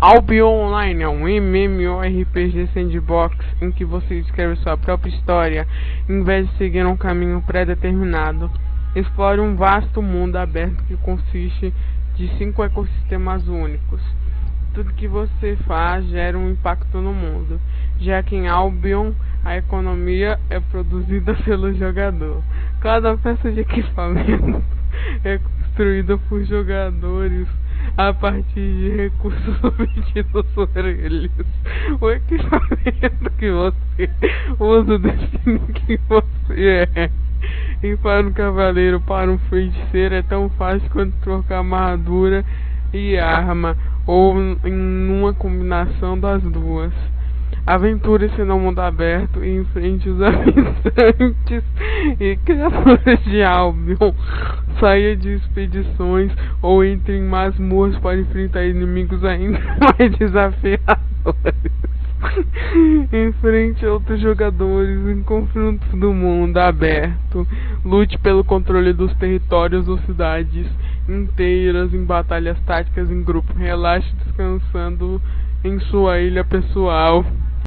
Albion Online é um MMORPG sandbox em que você escreve sua própria história em vez de seguir um caminho pré-determinado. Explore um vasto mundo aberto que consiste de cinco ecossistemas únicos. Tudo que você faz gera um impacto no mundo, já que em Albion a economia é produzida pelo jogador. Cada peça de equipamento é construída por jogadores a partir de recursos obtidos eles. O equipamento que você usa define quem você é. E para um cavaleiro, para um feiticeiro é tão fácil quanto trocar armadura e arma, ou em uma combinação das duas. Aventure-se no mundo aberto e enfrente os habitantes e criaturas de Albion. Saia de expedições ou entre em masmorras para enfrentar inimigos ainda mais desafiadores. Enfrente outros jogadores em confrontos do mundo aberto. Lute pelo controle dos territórios ou cidades inteiras em batalhas táticas em grupo. Relaxe descansando em sua ilha pessoal.